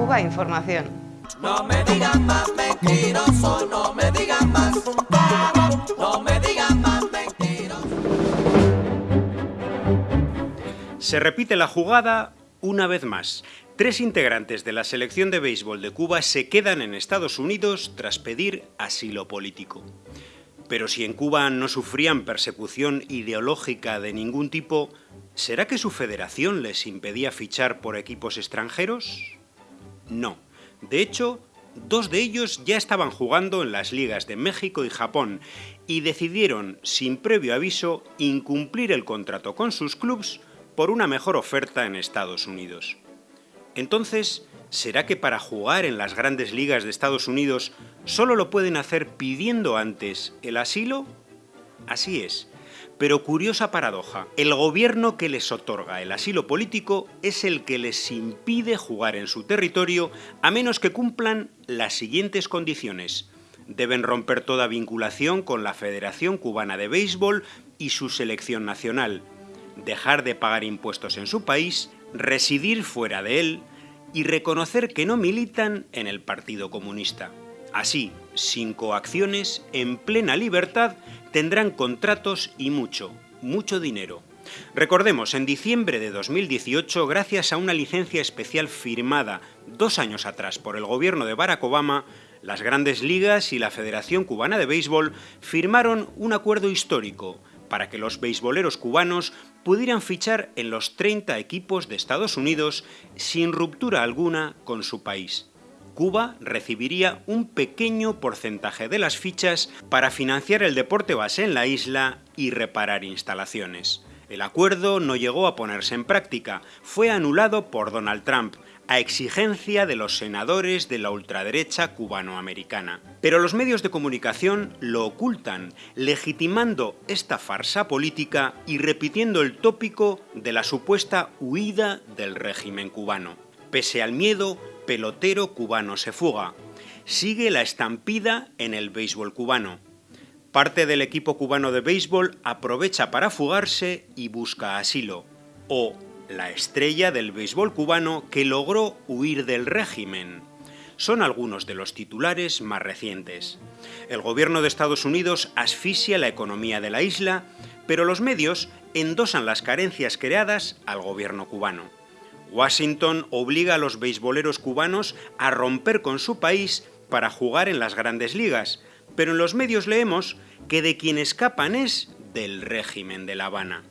Cuba Información. No me digan más mentiroso, no me digan más. No me digan más mentiroso. Se repite la jugada una vez más. Tres integrantes de la selección de béisbol de Cuba se quedan en Estados Unidos tras pedir asilo político. Pero si en Cuba no sufrían persecución ideológica de ningún tipo, ¿será que su federación les impedía fichar por equipos extranjeros? No. De hecho, dos de ellos ya estaban jugando en las ligas de México y Japón y decidieron, sin previo aviso, incumplir el contrato con sus clubs por una mejor oferta en Estados Unidos. Entonces, ¿será que para jugar en las grandes ligas de Estados Unidos solo lo pueden hacer pidiendo antes el asilo? Así es. Pero curiosa paradoja, el gobierno que les otorga el asilo político es el que les impide jugar en su territorio a menos que cumplan las siguientes condiciones. Deben romper toda vinculación con la Federación Cubana de Béisbol y su selección nacional, dejar de pagar impuestos en su país, residir fuera de él y reconocer que no militan en el Partido Comunista. Así, sin coacciones, en plena libertad, tendrán contratos y mucho, mucho dinero. Recordemos, en diciembre de 2018, gracias a una licencia especial firmada dos años atrás por el gobierno de Barack Obama, las grandes ligas y la Federación Cubana de Béisbol firmaron un acuerdo histórico para que los beisboleros cubanos pudieran fichar en los 30 equipos de Estados Unidos sin ruptura alguna con su país. Cuba recibiría un pequeño porcentaje de las fichas para financiar el deporte base en la isla y reparar instalaciones. El acuerdo no llegó a ponerse en práctica, fue anulado por Donald Trump, a exigencia de los senadores de la ultraderecha cubanoamericana. Pero los medios de comunicación lo ocultan, legitimando esta farsa política y repitiendo el tópico de la supuesta huida del régimen cubano. Pese al miedo, pelotero cubano se fuga. Sigue la estampida en el béisbol cubano. Parte del equipo cubano de béisbol aprovecha para fugarse y busca asilo. O la estrella del béisbol cubano que logró huir del régimen. Son algunos de los titulares más recientes. El gobierno de Estados Unidos asfixia la economía de la isla, pero los medios endosan las carencias creadas al gobierno cubano. Washington obliga a los beisboleros cubanos a romper con su país para jugar en las grandes ligas, pero en los medios leemos que de quien escapan es del régimen de La Habana.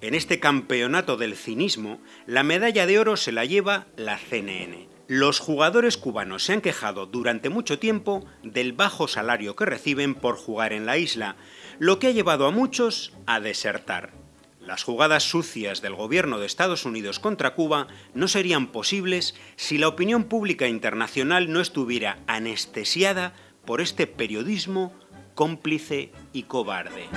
En este campeonato del cinismo, la medalla de oro se la lleva la CNN. Los jugadores cubanos se han quejado durante mucho tiempo del bajo salario que reciben por jugar en la isla, lo que ha llevado a muchos a desertar. Las jugadas sucias del gobierno de Estados Unidos contra Cuba no serían posibles si la opinión pública internacional no estuviera anestesiada por este periodismo cómplice y cobarde.